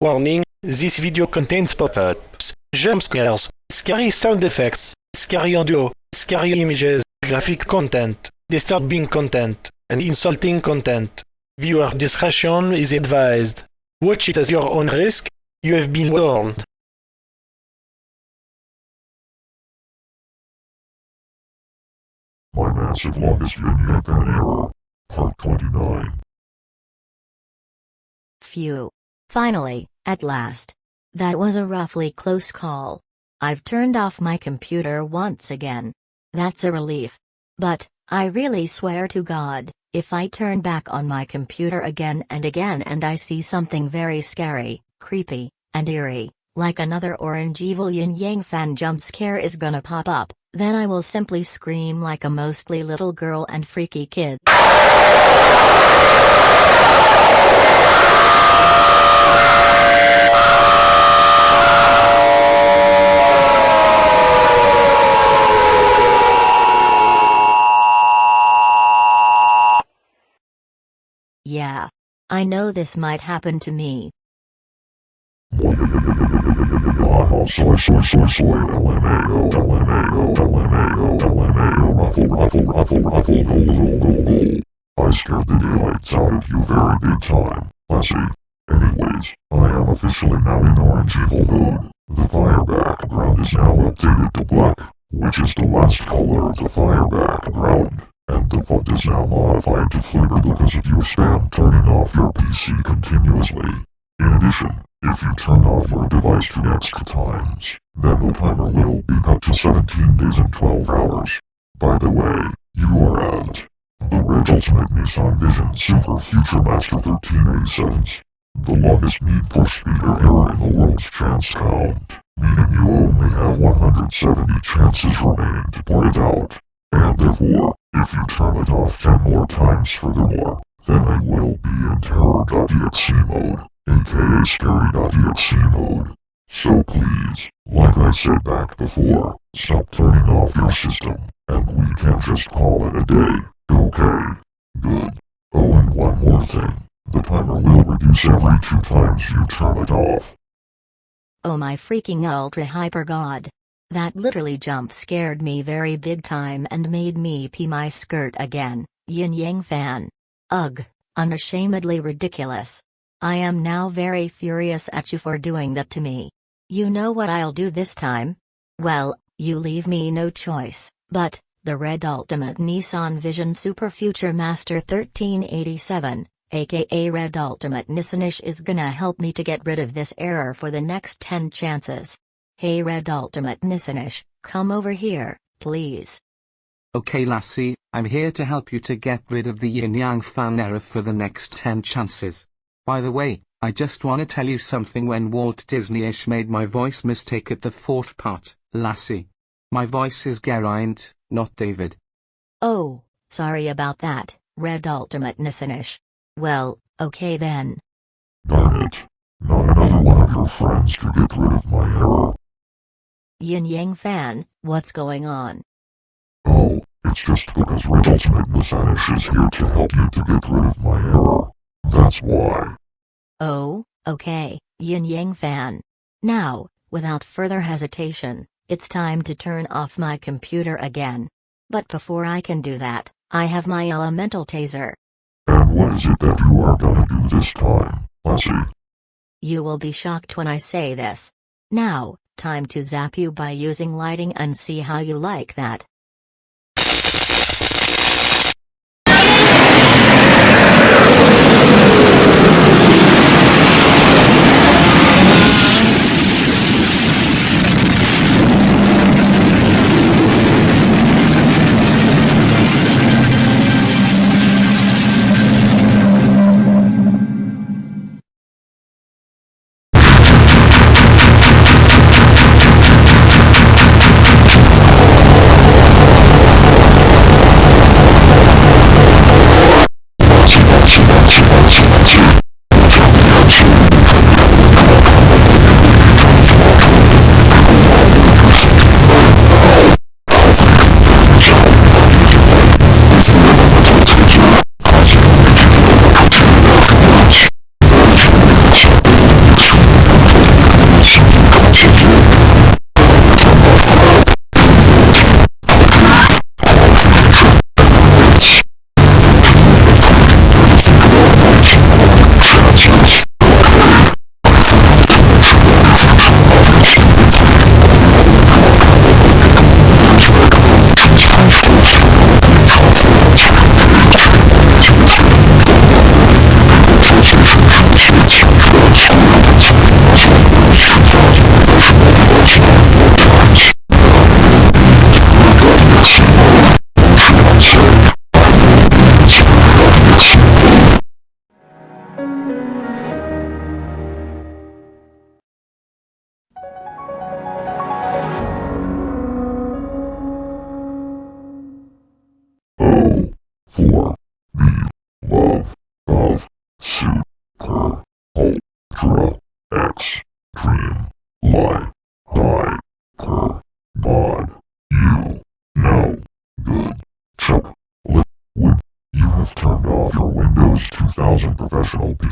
Warning, this video contains pop-ups, jump scares, scary sound effects, scary audio, scary images, graphic content, disturbing content, and insulting content. Viewer discretion is advised. Watch it at your own risk. You have been warned. My massive longest vignette and error. Part 29. Phew. Finally, at last. That was a roughly close call. I've turned off my computer once again. That's a relief. But, I really swear to God, if I turn back on my computer again and again and I see something very scary, creepy, and eerie, like another orange evil yin yang fan jump scare is gonna pop up, then I will simply scream like a mostly little girl and freaky kid. Yeah. I know this might happen to me. I scared the daylights out of you very big time, Lassie. Anyways, I am officially now in orange evil mode. The fire background is now updated to black, which is the last color of the fire background. And the font is now modified to flicker because of your spam turning off your PC continuously. In addition, if you turn off your device two extra times, then the timer will be cut to 17 days and 12 hours. By the way, you are at the Red Ultimate Nissan Vision Super Future Master 1387s. The longest Need for Speed or error in the world's chance count, meaning you only have 170 chances remaining to point it out. And therefore, if you turn it off 10 more times furthermore, then I will be in terror.exe mode, aka scary.exe mode. So please, like I said back before, stop turning off your system, and we can just call it a day, okay? Good. Oh and one more thing, the timer will reduce every two times you turn it off. Oh my freaking ultra hyper god. That literally jump scared me very big time and made me pee my skirt again, yin yang fan. Ugh, unashamedly ridiculous. I am now very furious at you for doing that to me. You know what I'll do this time? Well, you leave me no choice, but, the Red Ultimate Nissan Vision Super Future Master 1387, aka Red Ultimate Nissanish is gonna help me to get rid of this error for the next 10 chances. Hey Red Ultimate Nissanish, come over here, please. Okay Lassie, I'm here to help you to get rid of the yin yang fan error for the next 10 chances. By the way, I just wanna tell you something when Walt Disney-ish made my voice mistake at the fourth part, Lassie. My voice is Geraint, not David. Oh, sorry about that, Red Ultimate Nissanish. Well, okay then. Darn it. Not another one of your friends to get rid of my error. Yin Yang fan, what's going on? Oh, it's just because Ultimate Messiah is here to help you to get rid of my error. That's why. Oh, okay, Yin Yang fan. Now, without further hesitation, it's time to turn off my computer again. But before I can do that, I have my elemental taser. And what is it that you are gonna do this time, Lassie? You will be shocked when I say this. Now, time to zap you by using lighting and see how you like that.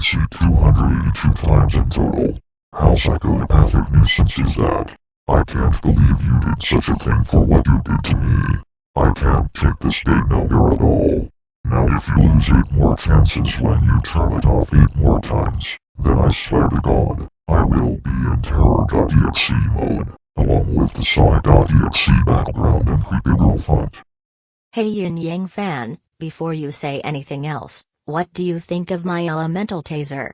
PC 282 times in total. How psychopathic nuisance is that? I can't believe you did such a thing for what you did to me. I can't take this date no more at all. Now if you lose eight more chances when you turn it off eight more times, then I swear to God, I will be in terror.exe mode, along with the Sonic.exe background and creepy girl font. Hey Yin Yang fan, before you say anything else, what do you think of my elemental taser?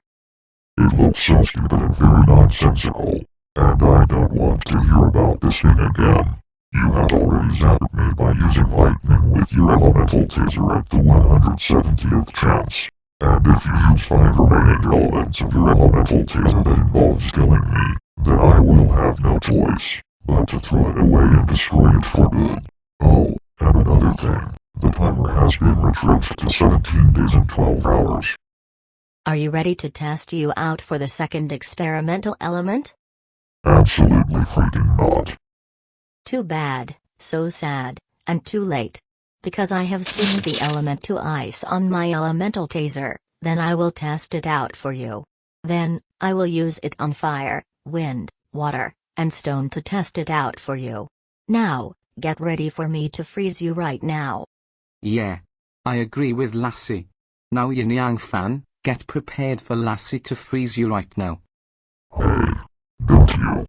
It looks so stupid and very nonsensical, and I don't want to hear about this thing again. You have already zapped me by using lightning with your elemental taser at the 170th chance. And if you use five remaining elements of your elemental taser that involves killing me, then I will have no choice but to throw it away and destroy it for good. Oh, and another thing, the timer has been retrenched to 17 days and 12 hours. Are you ready to test you out for the second experimental element? Absolutely freaking not. Too bad, so sad, and too late. Because I have seen the element to ice on my elemental taser, then I will test it out for you. Then, I will use it on fire, wind, water, and stone to test it out for you. Now, get ready for me to freeze you right now. Yeah. I agree with Lassie. Now Yin Yang fan, get prepared for Lassie to freeze you right now. Hey, don't you?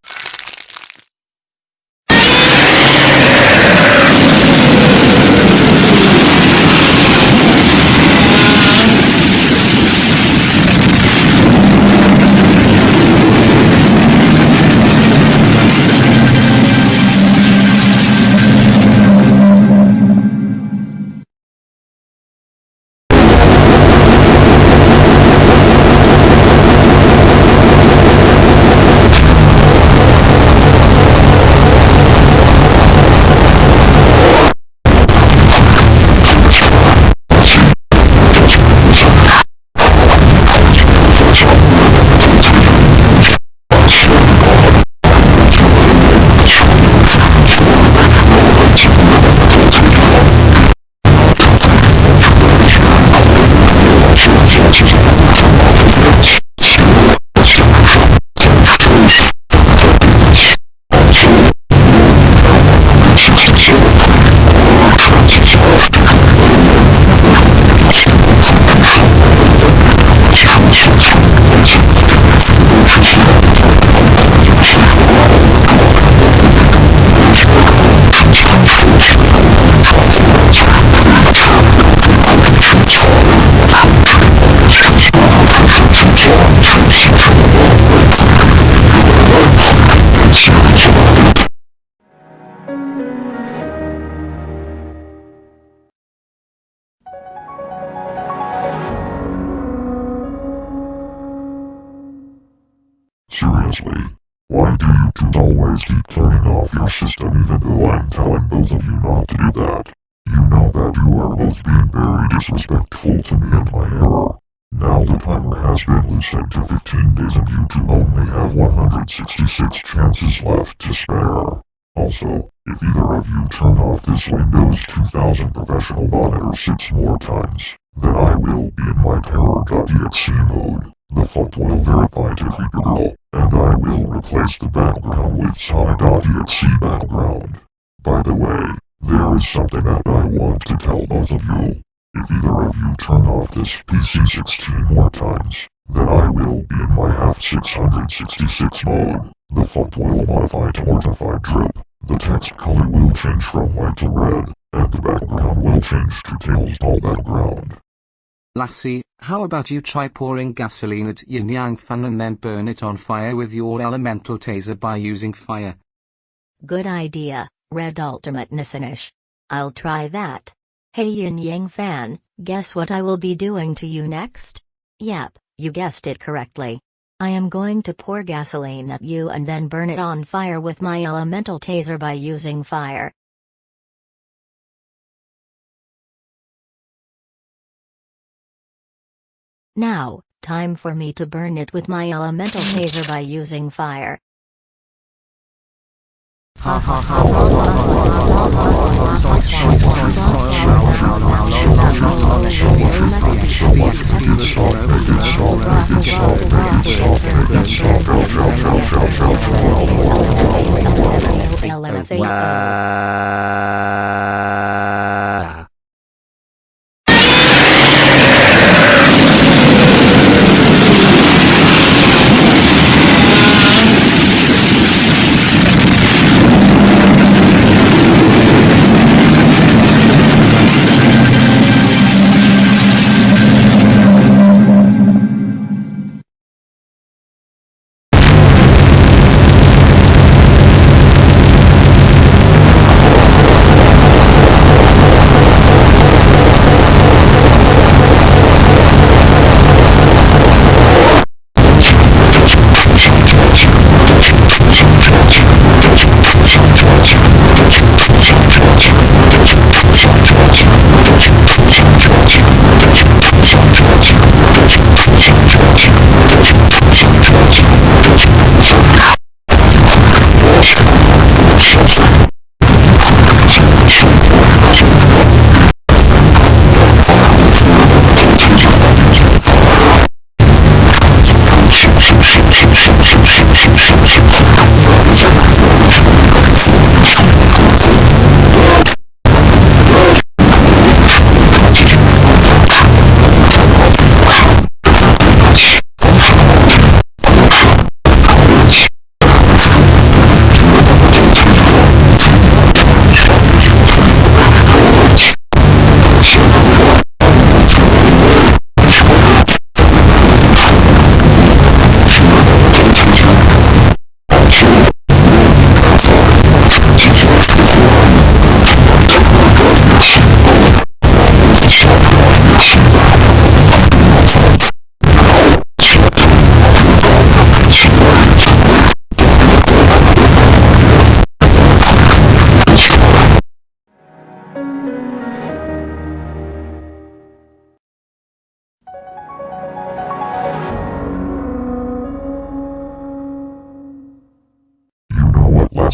Why do you two always keep turning off your system even though I'm telling both of you not to do that? You know that you are both being very disrespectful to me and my error. Now the timer has been loosened to 15 days and you two only have 166 chances left to spare. Also, if either of you turn off this Windows 2000 professional monitor six more times, then I will be in my terror.exe mode. The font will verify to Creeper Girl, and will replace the background with Sonic.exe background. By the way, there is something that I want to tell both of you. If either of you turn off this PC 16 more times, then I will be in my half 666 mode. The font will modify to mortified drip. The text color will change from white to red, and the background will change to Tails doll background. Lassie, how about you try pouring gasoline at Yin Yang fan and then burn it on fire with your elemental taser by using fire? Good idea, Red Ultimate Nissanish. I'll try that. Hey Yin Yang fan, guess what I will be doing to you next? Yep, you guessed it correctly. I am going to pour gasoline at you and then burn it on fire with my elemental taser by using fire. Now, time for me to burn it with my elemental taser by using fire. Ha ha ha ha ha ha ha ha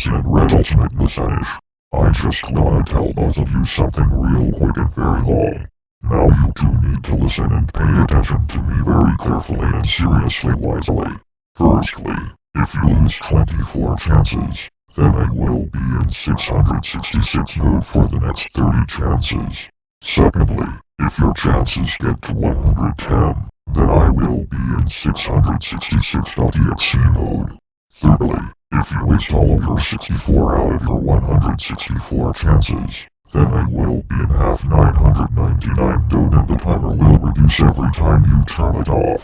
ha Alright, Ultimate Messiah. I just wanna tell both of you something real quick and very long. Now you two need to listen and pay attention to me very carefully and seriously wisely. Firstly, if you lose 24 chances, then I will be in 666 mode for the next 30 chances. Secondly, if your chances get to 110, then I will be in 666.exe mode. Thirdly, if you waste all of your 64 out of your 164 chances, then I will be in half 999 dode and the timer will reduce every time you turn it off.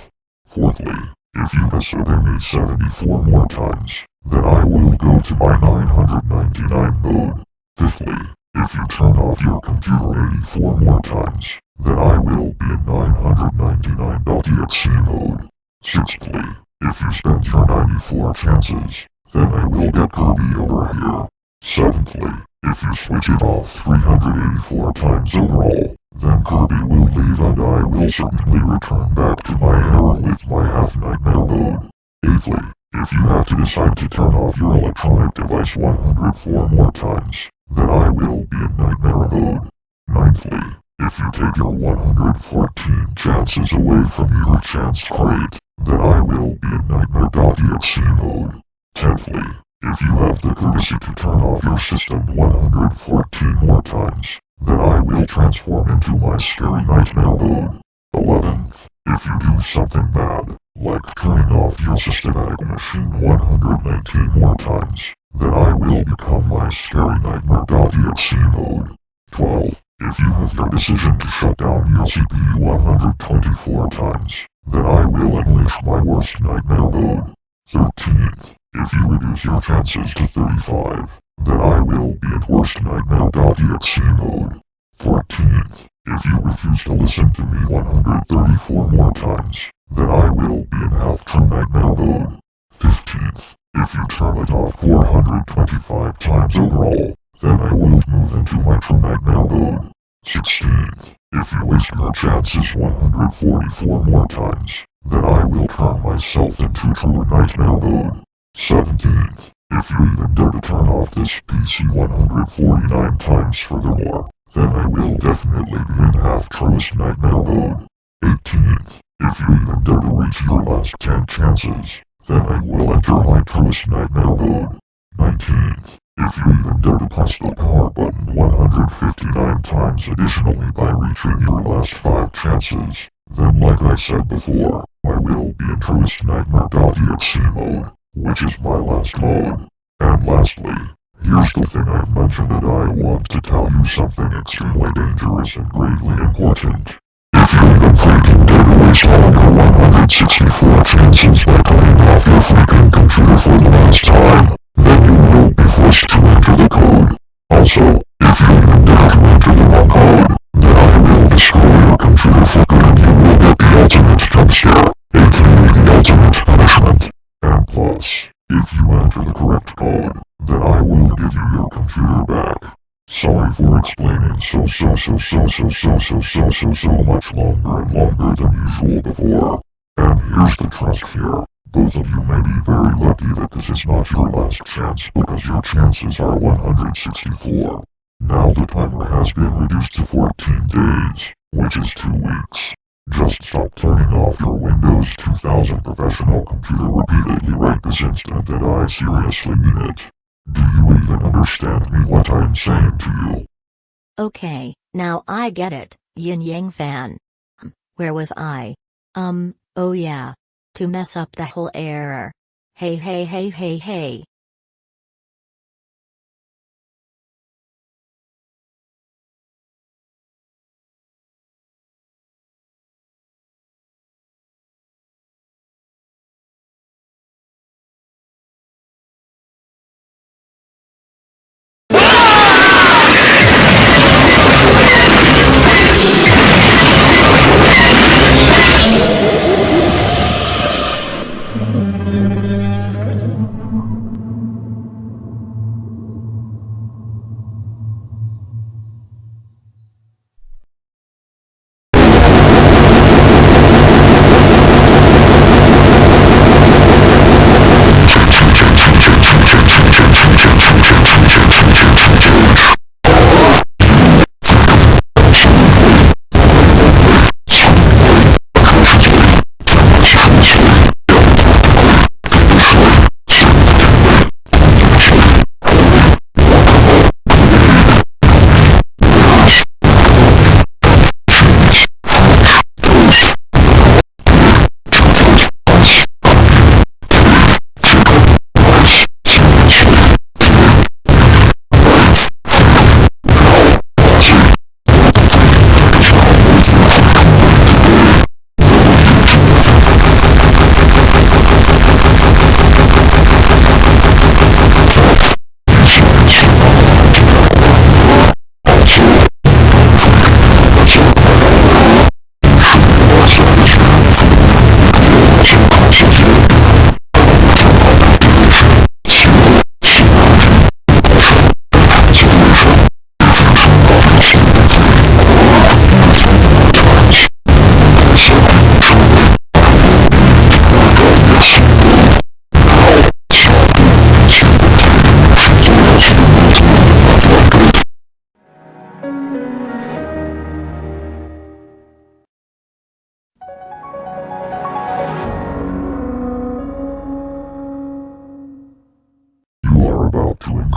Fourthly, if you disobey me 74 more times, then I will go to my 999 mode. Fifthly, if you turn off your computer 84 more times, then I will be in 999.exe mode. Sixthly, if you spend your 94 chances, then I will get Kirby over here. Seventhly, if you switch it off 384 times overall, then Kirby will leave and I will certainly return back to my error with my half-nightmare mode. Eighthly, if you have to decide to turn off your electronic device 104 more times, then I will be in nightmare mode. Ninthly, if you take your 114 chances away from your chance crate, then I will be in nightmare.exe mode. Tenthly, if you have the courtesy to turn off your system 114 more times, then I will transform into my scary nightmare mode. Eleventh, if you do something bad, like turning off your systematic machine 119 more times, then I will become my scary nightmare.exe mode. 12. If you have your decision to shut down your CPU 124 times, then I will unleash my worst nightmare mode. 13th. If you reduce your chances to 35, then I will be at worst nightmare.exe mode. 14th. If you refuse to listen to me 134 more times, then I will be in half-true nightmare mode. 15th. If you turn it off 425 times overall, then I will move into my true nightmare mode. 16th. If you waste your chances 144 more times, then I will turn myself into true nightmare mode. 17th. If you even dare to turn off this PC 149 times furthermore, then I will definitely be in half-truest nightmare mode. 18th. If you even dare to reach your last 10 chances, then I will enter my truest nightmare mode. 19th. If you even dare to press the power button 159 times additionally by reaching your last 5 chances, then like I said before, I will be in truest nightmare.exe mode which is my last mode. And lastly, here's the thing I've mentioned that I want to tell you something extremely dangerous and gravely important. If you even freaking dare to waste all your 164 chances by turning off your freaking computer for the last time, then you will be forced to enter the code. Also, if you even dare to enter the wrong code, then I will destroy your computer for good and you will get the ultimate jump scare, And if you enter the correct code, then I will give you your computer back. Sorry for explaining so so so so so so so so so so much longer and longer than usual before. And here's the trust here. Both of you may be very lucky that this is not your last chance because your chances are 164. Now the timer has been reduced to 14 days, which is 2 weeks. Just stop turning off your Windows 2000 professional computer repeatedly right this instant that I seriously mean it. Do you even understand me what I'm saying to you? Okay, now I get it, Yin Yang fan. Um, Where was I? Um, oh yeah. To mess up the whole error. Hey hey hey hey hey.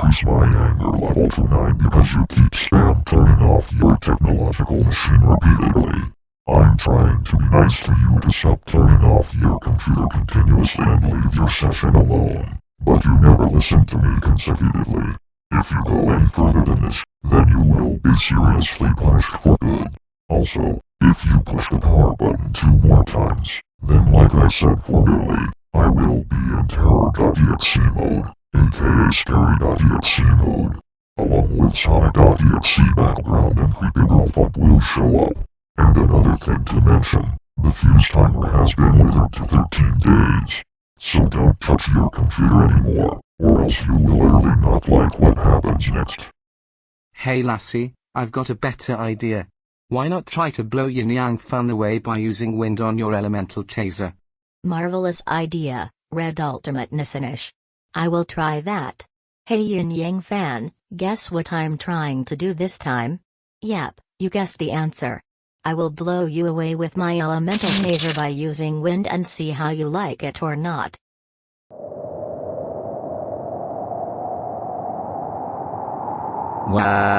Increase my anger level to 9 because you keep spam turning off your technological machine repeatedly. I'm trying to be nice to you to stop turning off your computer continuously and leave your session alone. But you never listen to me consecutively. If you go any further than this, then you will be seriously punished for good. Also, if you push the power button two more times, then like I said formerly, I will be in terror.exe mode, aka scary.exe mode. Along with sonic.exe background and creepy girl font will show up. And another thing to mention, the fuse timer has been withered to 13 days. So don't touch your computer anymore, or else you will literally not like what happens next. Hey lassie, I've got a better idea. Why not try to blow yin yang fan away by using wind on your elemental taser? Marvelous idea, Red Ultimate Nissanish. I will try that. Hey Yin Yang fan, guess what I'm trying to do this time? Yep, you guessed the answer. I will blow you away with my elemental taser by using wind and see how you like it or not. Wow.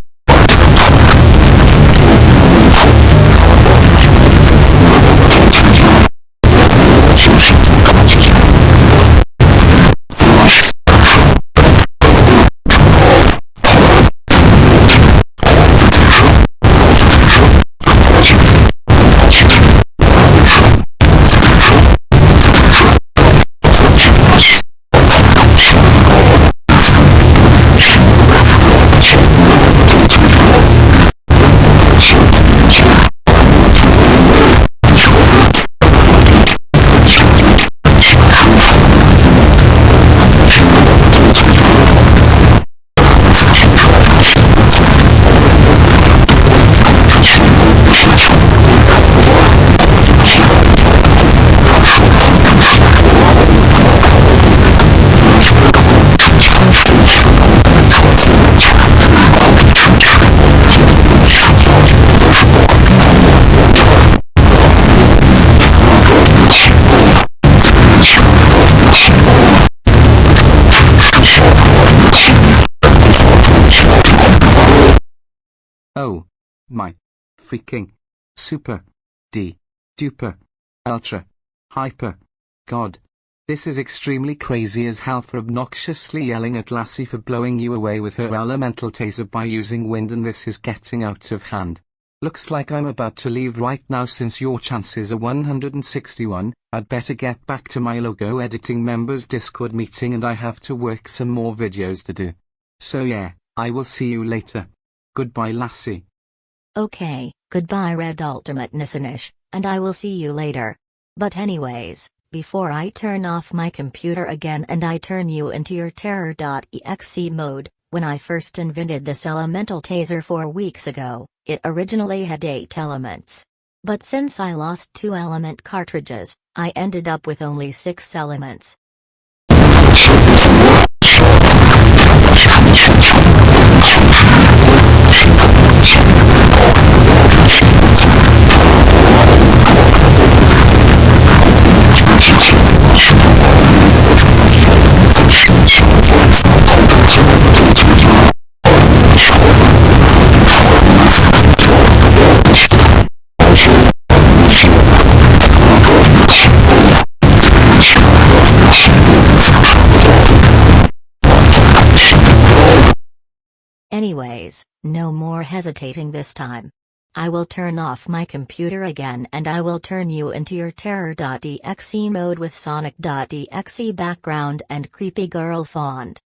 Oh. My. Freaking. Super. D. Duper. Ultra. Hyper. God. This is extremely crazy as hell for obnoxiously yelling at Lassie for blowing you away with her elemental taser by using wind and this is getting out of hand. Looks like I'm about to leave right now since your chances are 161, I'd better get back to my logo editing members discord meeting and I have to work some more videos to do. So yeah, I will see you later. Goodbye Lassie. Okay, goodbye Red Ultimate Nissanish, and I will see you later. But anyways, before I turn off my computer again and I turn you into your terror.exe mode, when I first invented this elemental taser four weeks ago, it originally had 8 elements. But since I lost 2 element cartridges, I ended up with only 6 elements. Anyways, no more hesitating this time. I will turn off my computer again and I will turn you into your terror.exe mode with sonic.exe background and creepy girl font.